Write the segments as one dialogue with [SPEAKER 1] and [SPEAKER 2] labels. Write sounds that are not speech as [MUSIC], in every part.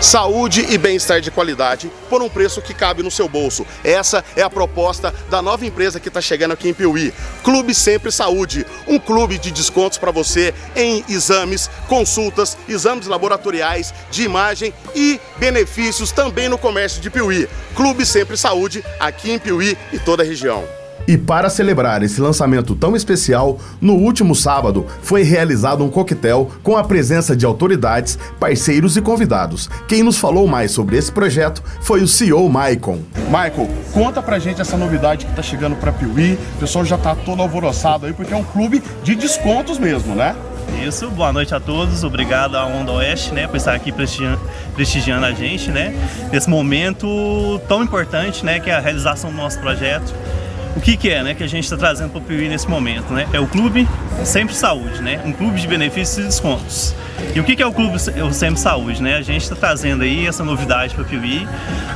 [SPEAKER 1] Saúde e bem-estar de qualidade por um preço que cabe no seu bolso. Essa é a proposta da nova empresa que está chegando aqui em Piuí. Clube Sempre Saúde, um clube de descontos para você em exames, consultas, exames laboratoriais, de imagem e benefícios também no comércio de Piuí. Clube Sempre Saúde, aqui em Piuí e toda a região.
[SPEAKER 2] E para celebrar esse lançamento tão especial, no último sábado foi realizado um coquetel com a presença de autoridades, parceiros e convidados. Quem nos falou mais sobre esse projeto foi o CEO Maicon.
[SPEAKER 1] Michael, conta pra gente essa novidade que tá chegando pra Piuí. O pessoal já tá todo alvoroçado aí porque é um clube de descontos mesmo, né?
[SPEAKER 3] Isso, boa noite a todos, obrigado à Onda Oeste, né, por estar aqui prestigiando, prestigiando a gente, né, nesse momento tão importante, né, que é a realização do nosso projeto o que, que é né, que a gente está trazendo para o Piuí nesse momento? Né? É o Clube Sempre Saúde, né? um clube de benefícios e descontos. E o que, que é o Clube Sempre Saúde? Né? A gente está trazendo aí essa novidade para o Piuí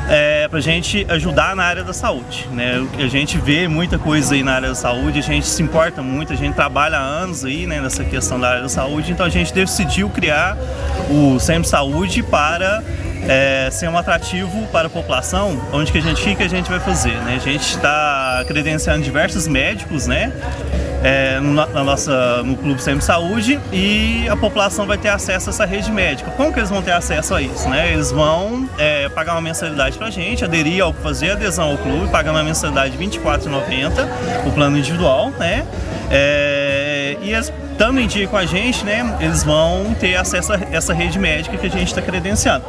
[SPEAKER 3] é, para a gente ajudar na área da saúde. Né? A gente vê muita coisa aí na área da saúde, a gente se importa muito, a gente trabalha há anos aí né, nessa questão da área da saúde, então a gente decidiu criar o Sempre Saúde para é, ser um atrativo para a população, onde que a gente, que a gente vai fazer? Né? A gente está credenciando diversos médicos, né? É, na nossa, no Clube Sempre Saúde e a população vai ter acesso a essa rede médica. Como que eles vão ter acesso a isso? Né? Eles vão é, pagar uma mensalidade para a gente, aderir ao fazer adesão ao clube, pagar uma mensalidade de R$ 24,90, o plano individual, né? É, e em dia com a gente, né, eles vão ter acesso a essa rede médica que a gente está credenciando.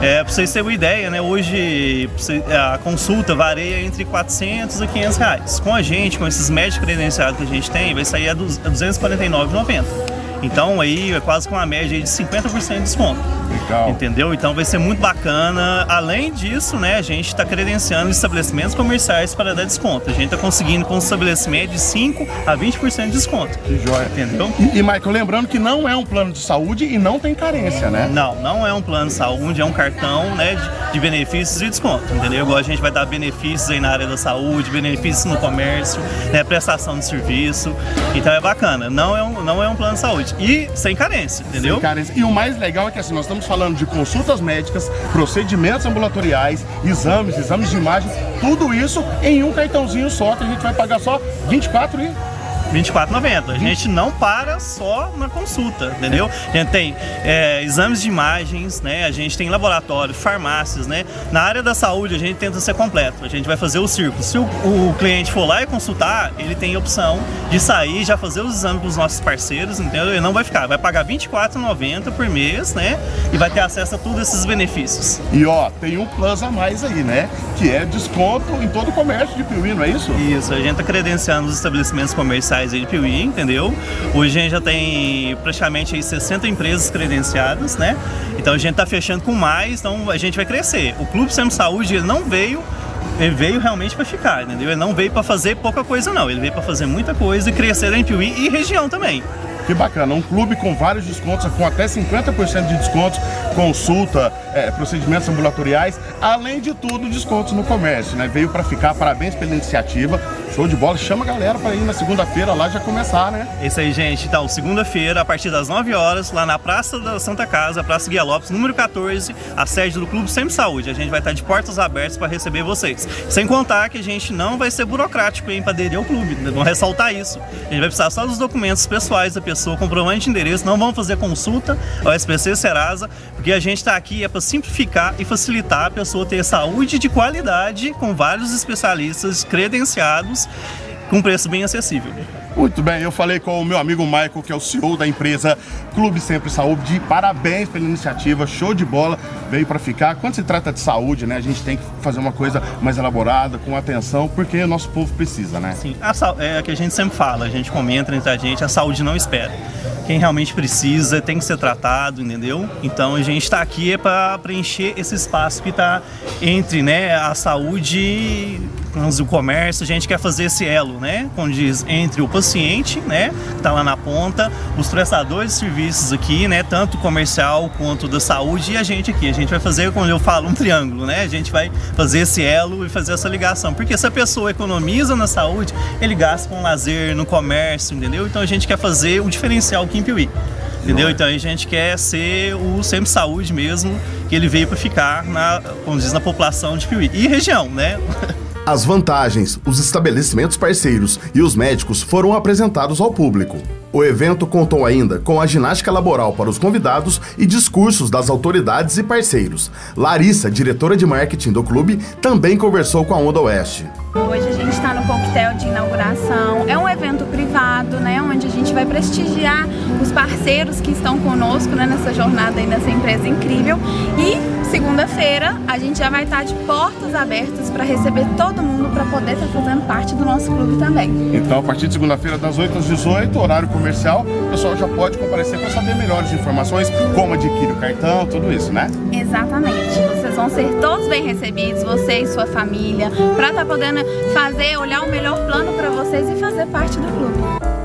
[SPEAKER 3] É, para vocês terem uma ideia, né, hoje a consulta varia entre 400 e 500 reais. Com a gente, com esses médicos credenciados que a gente tem, vai sair a 249,90. Então aí é quase com uma média de 50% de desconto. Legal. Entendeu? Então vai ser muito bacana. Além disso, né, a gente está credenciando estabelecimentos comerciais para dar desconto. A gente está conseguindo com um estabelecimento de 5 a 20% de desconto.
[SPEAKER 1] Que joia. Entendeu? E, e, Michael, lembrando que não é um plano de saúde e não tem carência, né?
[SPEAKER 3] Não, não é um plano de saúde, é um cartão né, de, de benefícios e desconto. Entendeu? Igual a gente vai dar benefícios aí na área da saúde, benefícios no comércio, né, prestação de serviço. Então é bacana. Não é um, não é um plano de saúde. E sem carência, entendeu? Sem carência.
[SPEAKER 1] E o mais legal é que assim, nós estamos falando de consultas médicas, procedimentos ambulatoriais, exames, exames de imagem, tudo isso em um cartãozinho só, que a gente vai pagar só 24 e
[SPEAKER 3] 24,90. A gente não para só na consulta, entendeu? A gente tem é, exames de imagens, né? A gente tem laboratório, farmácias, né? Na área da saúde a gente tenta ser completo. A gente vai fazer o círculo. Se o, o cliente for lá e consultar, ele tem a opção de sair, já fazer os exames dos nossos parceiros, entendeu? Ele não vai ficar, vai pagar R$24,90 por mês, né? E vai ter acesso a todos esses benefícios.
[SPEAKER 1] E ó, tem um plus a mais aí, né? Que é desconto em todo o comércio de Piuí, não é isso?
[SPEAKER 3] Isso, a gente tá credenciando os estabelecimentos comerciais locais de Piuí, entendeu? Hoje a gente já tem praticamente aí 60 empresas credenciadas, né? Então a gente está fechando com mais, então a gente vai crescer. O Clube Sempre Saúde ele não veio ele veio realmente para ficar, entendeu? Ele não veio para fazer pouca coisa não, ele veio para fazer muita coisa e crescer em Piuí e região também.
[SPEAKER 1] Que bacana, um clube com vários descontos, com até 50% de descontos, consulta, é, procedimentos ambulatoriais, além de tudo, descontos no comércio, né? Veio para ficar, parabéns pela iniciativa, show de bola, chama a galera para ir na segunda-feira lá já começar, né?
[SPEAKER 3] Isso aí, gente, então, segunda-feira, a partir das 9 horas, lá na Praça da Santa Casa, Praça Guia Lopes, número 14, a sede do Clube Sempre Saúde. A gente vai estar de portas abertas para receber vocês. Sem contar que a gente não vai ser burocrático, para aderir ao clube, vamos ressaltar isso. A gente vai precisar só dos documentos pessoais da pessoa pessoa, comprovante de endereço, não vamos fazer consulta ao SPC Serasa, porque a gente está aqui é para simplificar e facilitar a pessoa ter saúde de qualidade com vários especialistas credenciados com preço bem acessível.
[SPEAKER 1] Muito bem, eu falei com o meu amigo Michael, que é o CEO da empresa Clube Sempre Saúde. Parabéns pela iniciativa, show de bola, veio para ficar. Quando se trata de saúde, né, a gente tem que fazer uma coisa mais elaborada, com atenção, porque o nosso povo precisa, né?
[SPEAKER 3] Sim, a, é o que a gente sempre fala, a gente comenta entre a gente, a saúde não espera. Quem realmente precisa tem que ser tratado, entendeu? Então a gente está aqui é para preencher esse espaço que está entre né, a saúde o comércio, a gente quer fazer esse elo, né? Como diz, entre o paciente, né? Que tá lá na ponta, os prestadores de serviços aqui, né? Tanto comercial quanto da saúde e a gente aqui. A gente vai fazer, como eu falo, um triângulo, né? A gente vai fazer esse elo e fazer essa ligação. Porque se a pessoa economiza na saúde, ele gasta com lazer, no comércio, entendeu? Então a gente quer fazer o diferencial aqui em Piuí. Entendeu? Então a gente quer ser o Sempre Saúde mesmo, que ele veio para ficar, na, como diz, na população de Piuí. E região, né? [LAUGHS]
[SPEAKER 2] As vantagens, os estabelecimentos parceiros e os médicos foram apresentados ao público. O evento contou ainda com a ginástica laboral para os convidados e discursos das autoridades e parceiros. Larissa, diretora de marketing do clube, também conversou com a Onda Oeste.
[SPEAKER 4] Hoje a gente está no coquetel de inauguração. É um evento né, onde a gente vai prestigiar os parceiros que estão conosco né, nessa jornada aí nessa empresa incrível. E segunda-feira a gente já vai estar de portas abertas para receber todo mundo para poder estar fazendo parte do nosso clube também.
[SPEAKER 1] Então, a partir de segunda-feira, das 8 às 18, horário comercial, o pessoal já pode comparecer para saber melhores informações, como adquirir o cartão, tudo isso, né?
[SPEAKER 4] Exatamente. Vocês vão ser todos bem recebidos, você e sua família, para estar podendo fazer, olhar o melhor plano para vocês e fazer parte do clube. Thank you.